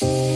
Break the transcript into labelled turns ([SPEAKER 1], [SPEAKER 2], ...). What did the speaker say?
[SPEAKER 1] Bye.